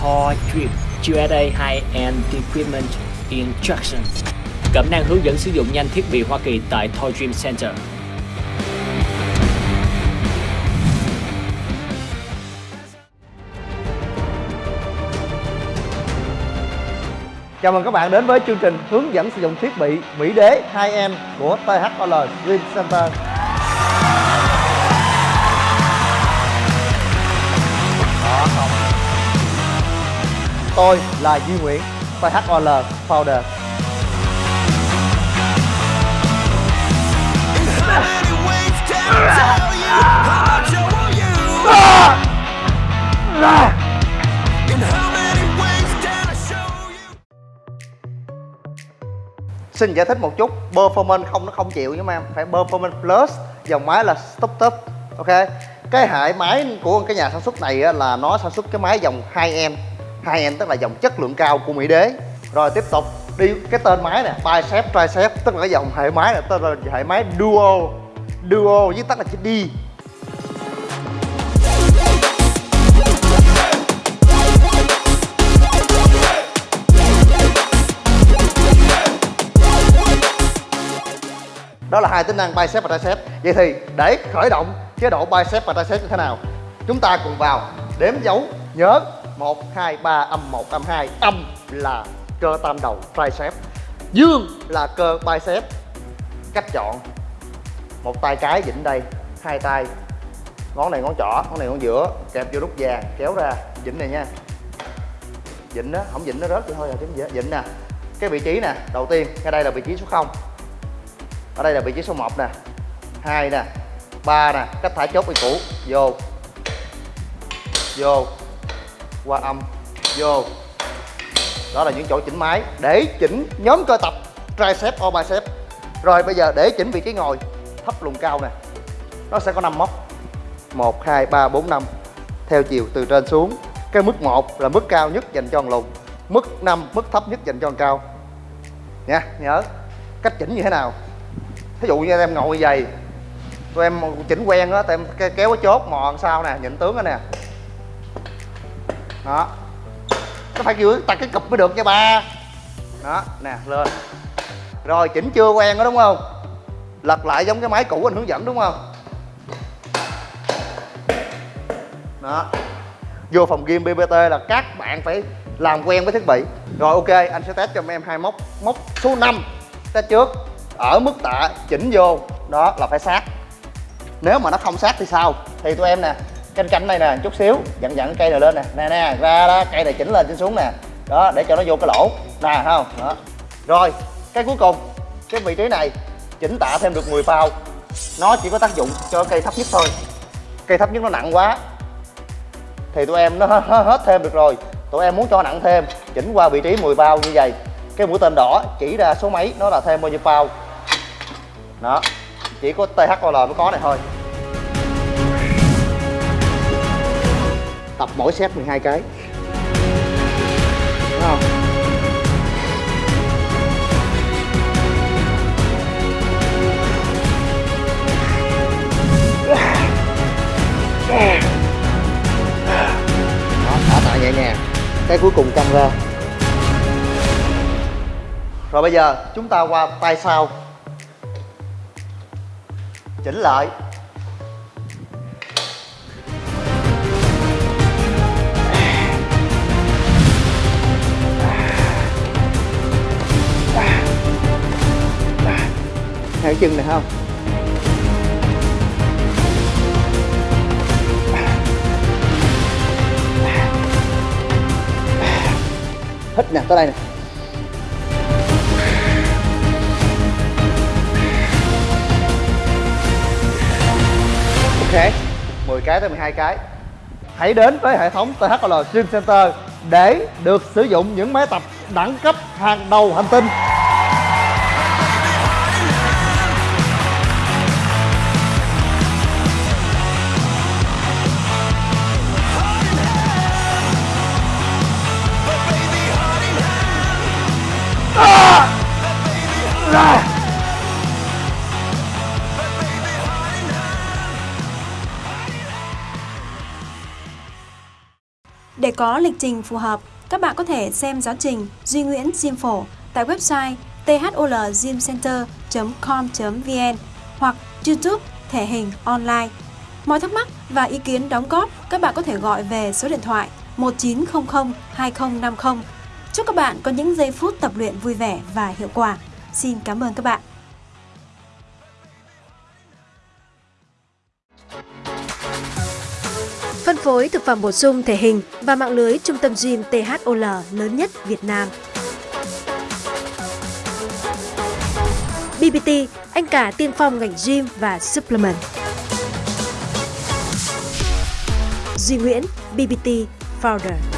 Thor Drip USA High-End Equipment Instruction Cẩm năng hướng dẫn sử dụng nhanh thiết bị Hoa Kỳ tại Thor Dream Center. Chào mừng các bạn đến với chương trình hướng dẫn sử dụng thiết bị Mỹ Đế 2M của THOL Dream Center. Tôi là Duy Nguyễn, PHOL Founder. Xin giải thích một chút Performance không nó không chịu nhưng em Phải Performance Plus Dòng máy là Stop Top Ok? Cái hệ máy của cái nhà sản xuất này là nó sản xuất cái máy dòng 2M 2M tức là dòng chất lượng cao của Mỹ Đế. Rồi tiếp tục đi cái tên máy nè Bicep Tricep, tức là cái dòng hệ máy này tên là hệ máy Duo Duo với tắt là chữ D. Đó là hai tính năng bicep và tricep. Vậy thì để khởi động chế độ bicep và tricep như thế nào? Chúng ta cùng vào đếm dấu nhớ. 1 2 3 âm 1 âm 2 âm là cơ tam đầu, tricep. Dương là cơ bicep. Cách chọn. Một tay cái vịnh đây, hai tay. Ngón này ngón trỏ, ngón này ngón giữa. Kẹp vô nút vàng, kéo ra. Vịnh này nha. Vịnh đó, không vịnh nó rớt vậy thôi à chứ dễ vịnh nè. Cái vị trí nè, đầu tiên ngay đây là vị trí số 0 ở đây là vị trí số 1 nè. 2 nè. 3 nè. Cách thả chốt quy cũ vô. Vô qua âm. Vô. Đó là những chỗ chỉnh máy để chỉnh nhóm cơ tập, tricep or bicep. Rồi bây giờ để chỉnh vị trí ngồi, thấp lùn cao nè. Nó sẽ có 5 móc. 1 2 3 4 5 theo chiều từ trên xuống. Cái mức 1 là mức cao nhất dành cho lùn. Mức 5 mức thấp nhất dành cho cao nha, nhớ. Cách chỉnh như thế nào? Thí dụ như em ngồi dày tụi em chỉnh quen á, tụi em kéo cái chốt mò sau nè, nhịn tướng đó nè đó. Nó phải kiểu ta cái cục mới được nha ba. Đó, nè, lên. Rồi, chỉnh chưa quen đó, đúng không? Lật lại giống cái máy cũ anh hướng dẫn, đúng không? Đó. Vô phòng game bbt là các bạn phải làm quen với thiết bị. Rồi, ok, anh sẽ test cho em hai móc móc số 5 test trước. Ở mức tạ, chỉnh vô. Đó, là phải sát. Nếu mà nó không sát thì sao? Thì tụi em nè canh canh này nè, chút xíu dặn dặn cây này lên nè. Nè nè, ra đó, cây này chỉnh lên chỉnh xuống nè. Đó, để cho nó vô cái lỗ. Nè, không? Đó. Rồi, cái cuối cùng, cái vị trí này, chỉnh tạ thêm được 10 bao nó chỉ có tác dụng cho cây thấp nhất thôi. Cây thấp nhất nó nặng quá. Thì tụi em nó hết thêm được rồi. Tụi em muốn cho nặng thêm, chỉnh qua vị trí 10 bao như vậy. Cái mũi tên đỏ chỉ ra số mấy, nó là thêm bao nhiêu bao đó. Chỉ có THOL mới có này thôi. Tập mỗi set 12 cái. Đúng không? Đó, thả tạ nhẹ nhàng. Cái cuối cùng căng ra rồi bây giờ chúng ta qua tay sau. Chỉnh lại. Chân này không? Hít nè, tới đây nè. Ok 10 cái tới 12 cái. Hãy đến với hệ thống THL Gym Center để được sử dụng những máy tập đẳng cấp hàng đầu hành tinh. Để có lịch trình phù hợp, các bạn có thể xem giáo trình Duy Nguyễn Diêm Phổ tại website tholgymcenter.com.vn hoặc YouTube Thể hình Online. Mọi thắc mắc và ý kiến đóng góp các bạn có thể gọi về số điện thoại 1900 2050. Chúc các bạn có những giây phút tập luyện vui vẻ và hiệu quả. Xin cảm ơn các bạn. Phối thực phẩm bổ sung thể hình và mạng lưới trung tâm gym THOL lớn nhất Việt Nam. BBT, anh cả tiên phong ngành gym và supplement. Duy Nguyễn, BBT Founder.